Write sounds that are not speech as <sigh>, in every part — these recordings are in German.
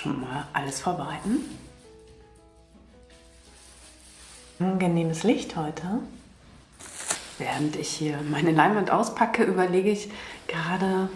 schon mal alles vorbereiten. Angenehmes Licht heute. Während ich hier meine Leinwand auspacke, überlege ich gerade,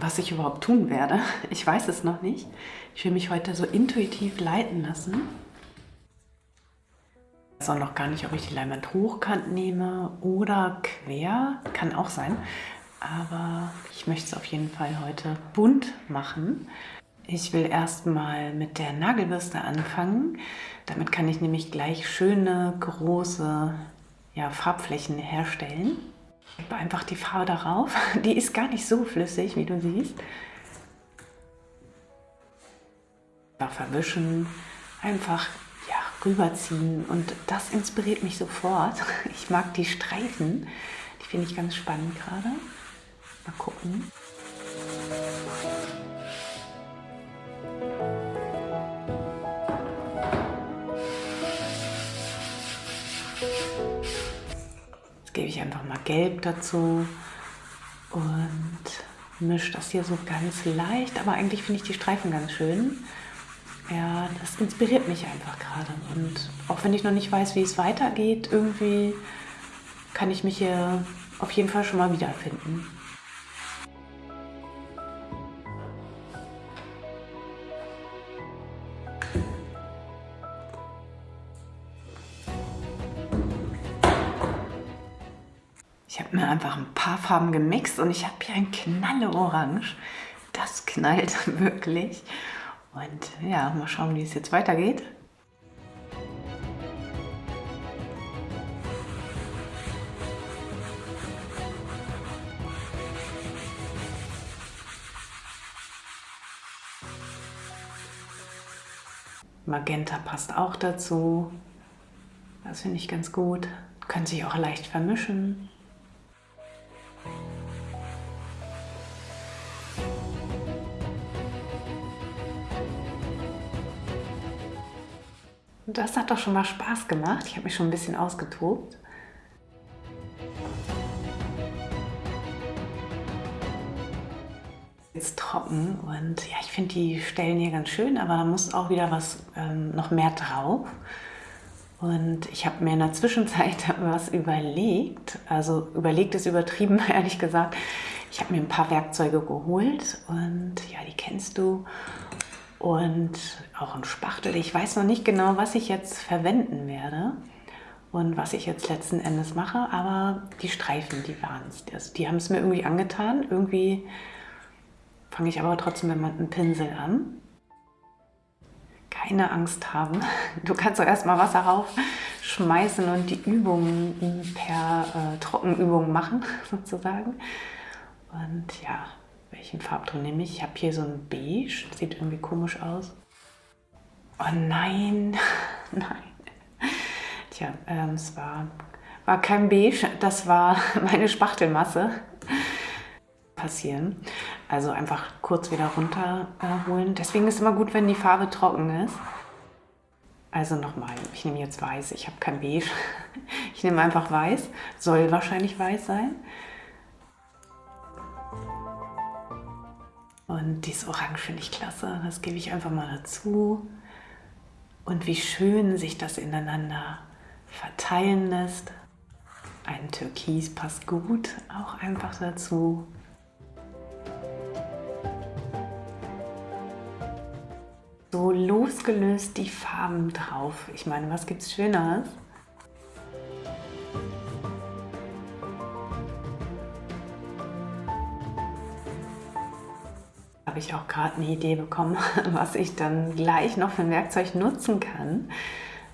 was ich überhaupt tun werde. <laughs> Ich weiß es noch nicht. Ich will mich heute so intuitiv leiten lassen. Ich weiß auch noch gar nicht, ob ich die Leinwand hochkant nehme oder quer. Kann auch sein. Aber ich möchte es auf jeden Fall heute bunt machen. Ich will erstmal mit der Nagelbürste anfangen. Damit kann ich nämlich gleich schöne, große ja, Farbflächen herstellen. Ich gebe einfach die Farbe darauf. <laughs> Die ist gar nicht so flüssig, wie du siehst. Einfach verwischen, einfach ja, rüberziehen und das inspiriert mich sofort. <laughs> Ich mag die Streifen, die finde ich ganz spannend gerade. Mal gucken. Einfach mal Gelb dazu und mische das hier so ganz leicht, aber eigentlich finde ich die Streifen ganz schön. Ja, das inspiriert mich einfach gerade und auch wenn ich noch nicht weiß, wie es weitergeht, irgendwie kann ich mich hier auf jeden Fall schon mal wiederfinden. Einfach ein paar Farben gemixt und ich habe hier ein Knalle Orange. Das knallt <laughs> wirklich. Und ja, mal schauen, wie es jetzt weitergeht. Magenta passt auch dazu. Das finde ich ganz gut. Können sich auch leicht vermischen. Das hat doch schon mal Spaß gemacht. Ich habe mich schon ein bisschen ausgetobt. Jetzt trocken und ja, ich finde die Stellen hier ganz schön, aber da muss auch wieder was ähm, noch mehr drauf. Und ich habe mir in der Zwischenzeit <laughs> was überlegt, also überlegt ist übertrieben, <laughs> ehrlich gesagt. Ich habe mir ein paar Werkzeuge geholt und ja, die kennst du und auch ein Spachtel. Ich weiß noch nicht genau, was ich jetzt verwenden werde und was ich jetzt letzten Endes mache, aber die Streifen, die waren es. Die haben es mir irgendwie angetan. Irgendwie fange ich aber trotzdem mit einem Pinsel an. Keine Angst haben. <laughs> Du kannst doch erstmal Wasser raufschmeißen und die Übungen per äh, Trockenübung machen, <laughs> sozusagen. Und ja, welchen Farbton nehme ich? Ich habe hier so ein Beige, sieht irgendwie komisch aus. Oh nein, <laughs> nein. Tja, ähm, es war, war kein Beige, das war <laughs> meine Spachtelmasse. Passieren. Also einfach kurz wieder runterholen. Deswegen ist immer gut, wenn die Farbe trocken ist. Also nochmal, ich nehme jetzt weiß, ich habe kein Beige. <laughs> Ich nehme einfach weiß, soll wahrscheinlich weiß sein. Und dieses Orange finde ich klasse. Das gebe ich einfach mal dazu. Und wie schön sich das ineinander verteilen lässt. Ein Türkis passt gut auch einfach dazu. So losgelöst die Farben drauf. Ich meine, was gibt es Schöneres? Habe ich auch gerade eine Idee bekommen, <laughs> was ich dann gleich noch für ein Werkzeug nutzen kann.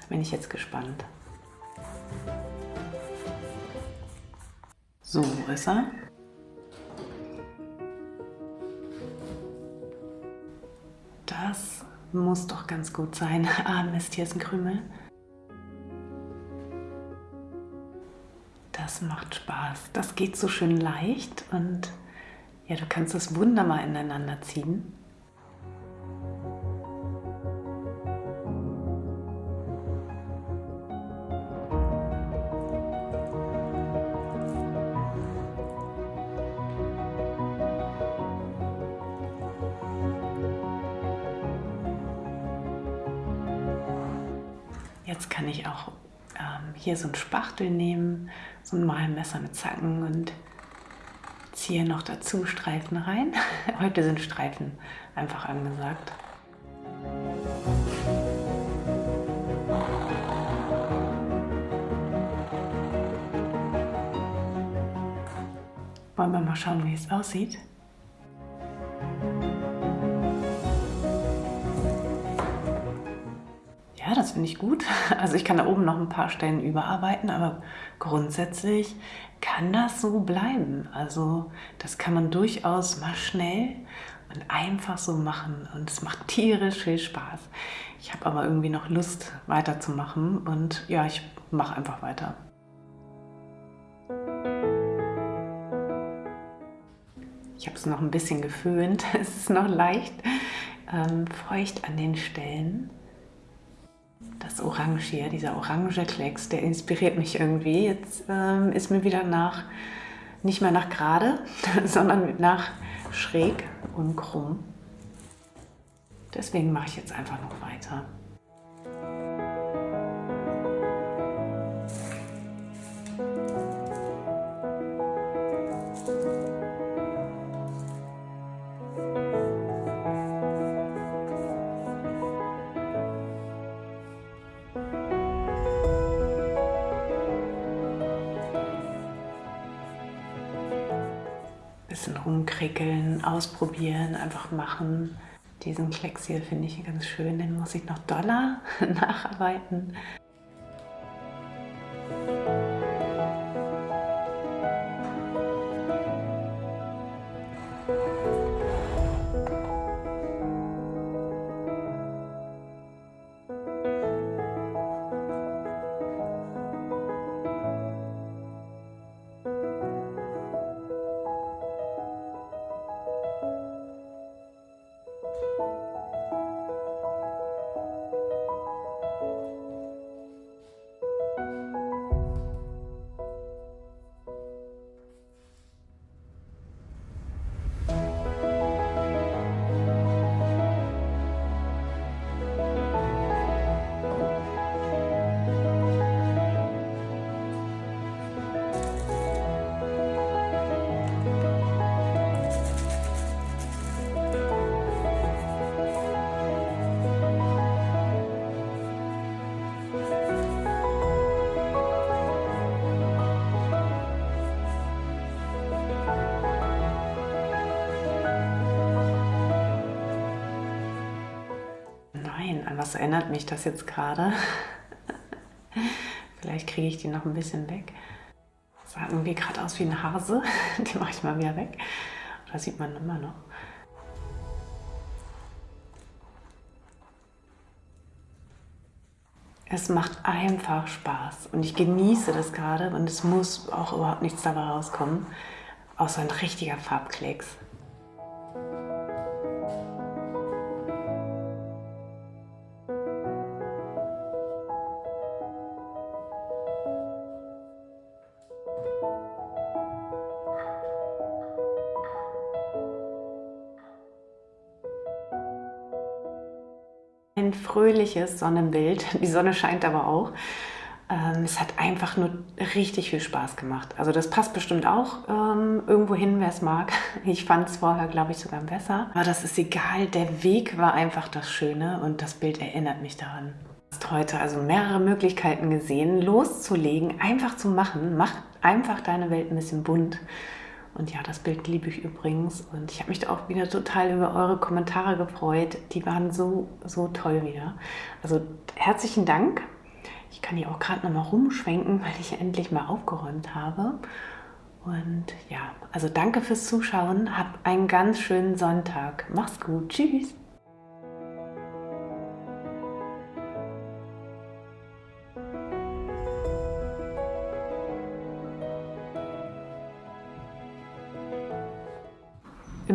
Da bin ich jetzt gespannt. So, wo ist er? Das muss doch ganz gut sein. <laughs> Ah, Mist, hier ist ein Krümel. Das macht Spaß. Das geht so schön leicht und ja, du kannst das wunderbar ineinander ziehen. Jetzt kann ich auch ähm, hier so ein Spachtel nehmen, so ein Malmesser mit Zacken und ziehe noch dazu Streifen rein. <laughs> Heute sind Streifen einfach angesagt. Wollen wir mal schauen, wie es aussieht? Finde ich gut. <laughs> Also ich kann da oben noch ein paar Stellen überarbeiten, aber grundsätzlich kann das so bleiben. Also das kann man durchaus mal schnell und einfach so machen und es macht tierisch viel Spaß. Ich habe aber irgendwie noch Lust weiterzumachen und ja, ich mache einfach weiter. Ich habe es noch ein bisschen geföhnt. <laughs> Es ist noch leicht ähm, feucht an den Stellen. Das Orange hier, dieser orange Klecks, der inspiriert mich irgendwie. Jetzt ähm, ist mir wieder nach, nicht mehr nach gerade, <laughs> sondern nach schräg und krumm. Deswegen mache ich jetzt einfach noch weiter. Bisschen rumkrickeln, ausprobieren, einfach machen. Diesen Klecks hier finde ich ganz schön, den muss ich noch doller <laughs> nacharbeiten. Was erinnert mich das jetzt gerade? <laughs> Vielleicht kriege ich die noch ein bisschen weg. Das sah irgendwie gerade aus wie ein Hase. <laughs> Den mache ich mal wieder weg. Da sieht man immer noch. Es macht einfach Spaß und ich genieße das gerade und es muss auch überhaupt nichts dabei rauskommen, außer ein richtiger Farbklecks. Ein fröhliches Sonnenbild. <laughs> Die Sonne scheint aber auch. Ähm, es hat einfach nur richtig viel Spaß gemacht. Also das passt bestimmt auch ähm, irgendwo hin, wer es mag. <laughs> Ich fand es vorher, glaube ich, sogar besser. Aber das ist egal. Der Weg war einfach das Schöne und das Bild erinnert mich daran. Du hast heute also mehrere Möglichkeiten gesehen, loszulegen, einfach zu machen. Mach einfach deine Welt ein bisschen bunt. Und ja, das Bild liebe ich übrigens. Und ich habe mich auch wieder total über eure Kommentare gefreut. Die waren so, so toll wieder. Also herzlichen Dank. Ich kann hier auch gerade noch mal rumschwenken, <laughs> weil ich endlich mal aufgeräumt habe. Und ja, also danke fürs Zuschauen. Habt einen ganz schönen Sonntag. Mach's gut. Tschüss.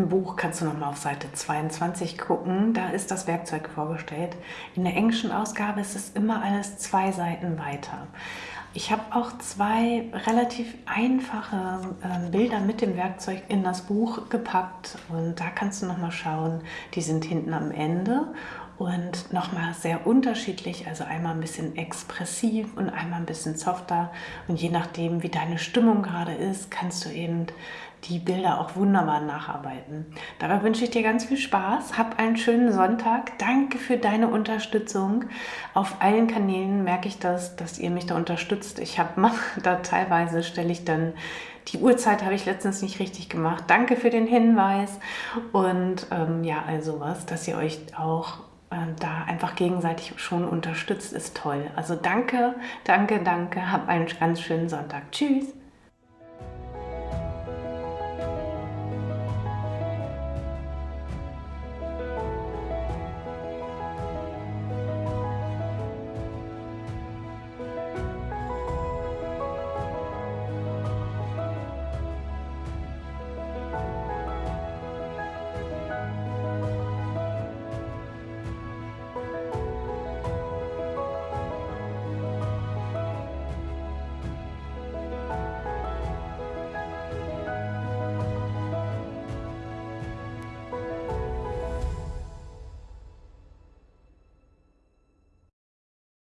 Im Buch kannst du nochmal auf Seite 22 gucken, da ist das Werkzeug vorgestellt. In der englischen Ausgabe ist es immer alles zwei Seiten weiter. Ich habe auch zwei relativ einfache äh, Bilder mit dem Werkzeug in das Buch gepackt und da kannst du nochmal schauen, die sind hinten am Ende und nochmal sehr unterschiedlich, also einmal ein bisschen expressiv und einmal ein bisschen softer und je nachdem, wie deine Stimmung gerade ist, kannst du eben die Bilder auch wunderbar nacharbeiten. Dabei wünsche ich dir ganz viel Spaß. Hab einen schönen Sonntag. Danke für deine Unterstützung. Auf allen Kanälen merke ich das, dass ihr mich da unterstützt. Ich habe <laughs> da teilweise stelle ich dann die Uhrzeit habe ich letztens nicht richtig gemacht. Danke für den Hinweis und ähm, ja, also was, dass ihr euch auch da einfach gegenseitig schon unterstützt, ist toll. Also danke, danke, danke. Hab einen ganz schönen Sonntag. Tschüss.